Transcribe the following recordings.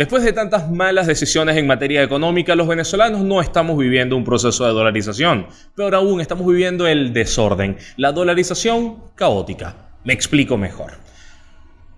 Después de tantas malas decisiones en materia económica, los venezolanos no estamos viviendo un proceso de dolarización, pero aún estamos viviendo el desorden, la dolarización caótica. Me explico mejor.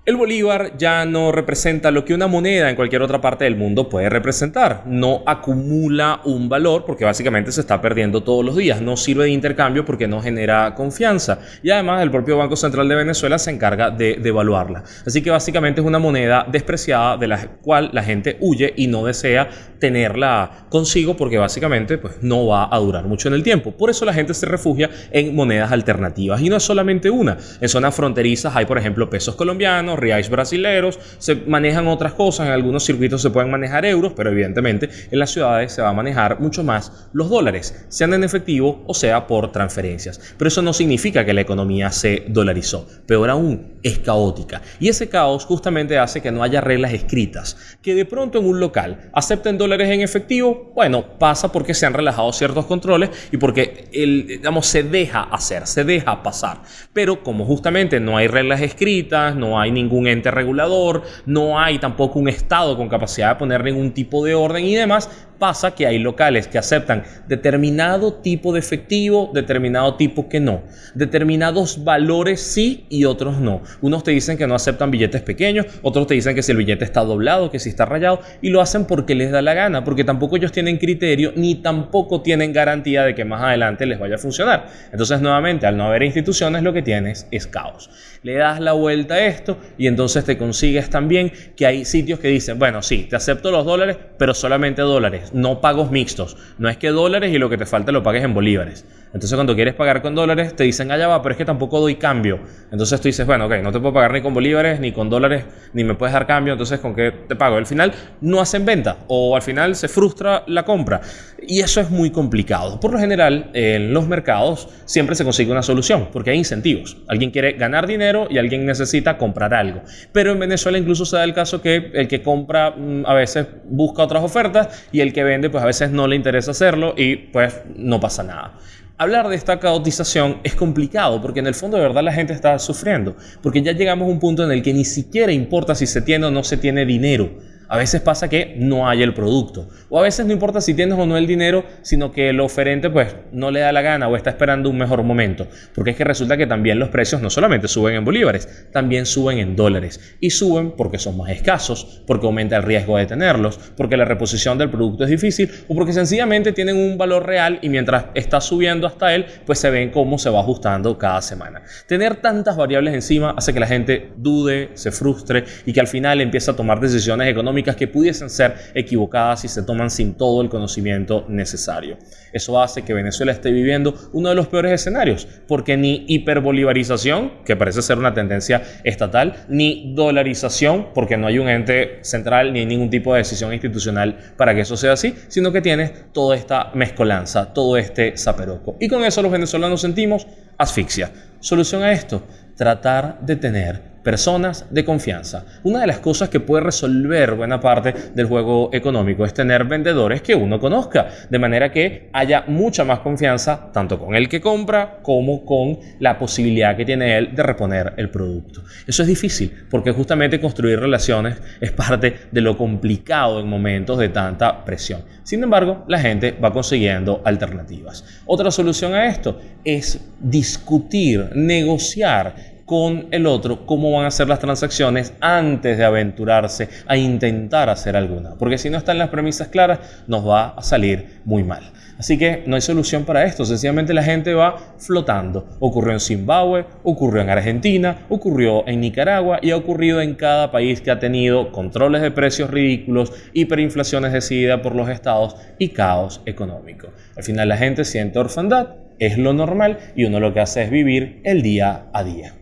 El bolívar ya no representa lo que una moneda en cualquier otra parte del mundo puede representar. No acumula un valor porque básicamente se está perdiendo todos los días. No sirve de intercambio porque no genera confianza. Y además el propio Banco Central de Venezuela se encarga de devaluarla. Así que básicamente es una moneda despreciada de la cual la gente huye y no desea tenerla consigo porque básicamente pues, no va a durar mucho en el tiempo. Por eso la gente se refugia en monedas alternativas. Y no es solamente una. En zonas fronterizas hay por ejemplo pesos colombianos reais brasileros, se manejan otras cosas, en algunos circuitos se pueden manejar euros, pero evidentemente en las ciudades se va a manejar mucho más los dólares, sean en efectivo o sea por transferencias. Pero eso no significa que la economía se dolarizó, peor aún, es caótica. Y ese caos justamente hace que no haya reglas escritas, que de pronto en un local acepten dólares en efectivo, bueno, pasa porque se han relajado ciertos controles y porque el, digamos, se deja hacer, se deja pasar. Pero como justamente no hay reglas escritas, no hay ni ningún ente regulador, no hay tampoco un Estado con capacidad de poner ningún tipo de orden y demás, pasa que hay locales que aceptan determinado tipo de efectivo, determinado tipo que no. Determinados valores sí y otros no. Unos te dicen que no aceptan billetes pequeños, otros te dicen que si el billete está doblado, que si está rayado, y lo hacen porque les da la gana, porque tampoco ellos tienen criterio ni tampoco tienen garantía de que más adelante les vaya a funcionar. Entonces, nuevamente, al no haber instituciones, lo que tienes es caos. Le das la vuelta a esto y entonces te consigues también que hay sitios que dicen, bueno, sí, te acepto los dólares, pero solamente dólares no pagos mixtos. No es que dólares y lo que te falta lo pagues en bolívares. Entonces cuando quieres pagar con dólares te dicen, allá va, pero es que tampoco doy cambio. Entonces tú dices, bueno, ok, no te puedo pagar ni con bolívares, ni con dólares, ni me puedes dar cambio, entonces ¿con qué te pago? Al final no hacen venta o al final se frustra la compra. Y eso es muy complicado. Por lo general, en los mercados siempre se consigue una solución, porque hay incentivos. Alguien quiere ganar dinero y alguien necesita comprar algo. Pero en Venezuela incluso se da el caso que el que compra mm, a veces busca otras ofertas y el que vende pues a veces no le interesa hacerlo y pues no pasa nada. Hablar de esta caotización es complicado porque en el fondo de verdad la gente está sufriendo, porque ya llegamos a un punto en el que ni siquiera importa si se tiene o no se tiene dinero a veces pasa que no hay el producto. O a veces no importa si tienes o no el dinero, sino que el oferente pues no le da la gana o está esperando un mejor momento. Porque es que resulta que también los precios no solamente suben en bolívares, también suben en dólares. Y suben porque son más escasos, porque aumenta el riesgo de tenerlos, porque la reposición del producto es difícil o porque sencillamente tienen un valor real y mientras está subiendo hasta él, pues se ven cómo se va ajustando cada semana. Tener tantas variables encima hace que la gente dude, se frustre y que al final empiece a tomar decisiones económicas que pudiesen ser equivocadas si se toman sin todo el conocimiento necesario. Eso hace que Venezuela esté viviendo uno de los peores escenarios, porque ni hiperbolivarización, que parece ser una tendencia estatal, ni dolarización, porque no hay un ente central ni ningún tipo de decisión institucional para que eso sea así, sino que tiene toda esta mezcolanza, todo este zaperoco. Y con eso los venezolanos sentimos asfixia. Solución a esto, tratar de tener personas de confianza. Una de las cosas que puede resolver buena parte del juego económico es tener vendedores que uno conozca, de manera que haya mucha más confianza tanto con el que compra como con la posibilidad que tiene él de reponer el producto. Eso es difícil porque justamente construir relaciones es parte de lo complicado en momentos de tanta presión. Sin embargo, la gente va consiguiendo alternativas. Otra solución a esto es discutir, negociar con el otro cómo van a ser las transacciones antes de aventurarse a intentar hacer alguna. Porque si no están las premisas claras, nos va a salir muy mal. Así que no hay solución para esto. Sencillamente la gente va flotando. Ocurrió en Zimbabue, ocurrió en Argentina, ocurrió en Nicaragua y ha ocurrido en cada país que ha tenido controles de precios ridículos, hiperinflaciones decididas por los estados y caos económico. Al final la gente siente orfandad, es lo normal y uno lo que hace es vivir el día a día.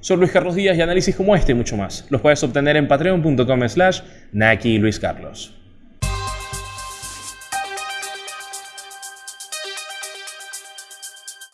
Soy Luis Carlos Díaz y análisis como este y mucho más los puedes obtener en patreon.com slash Naki Luis Carlos.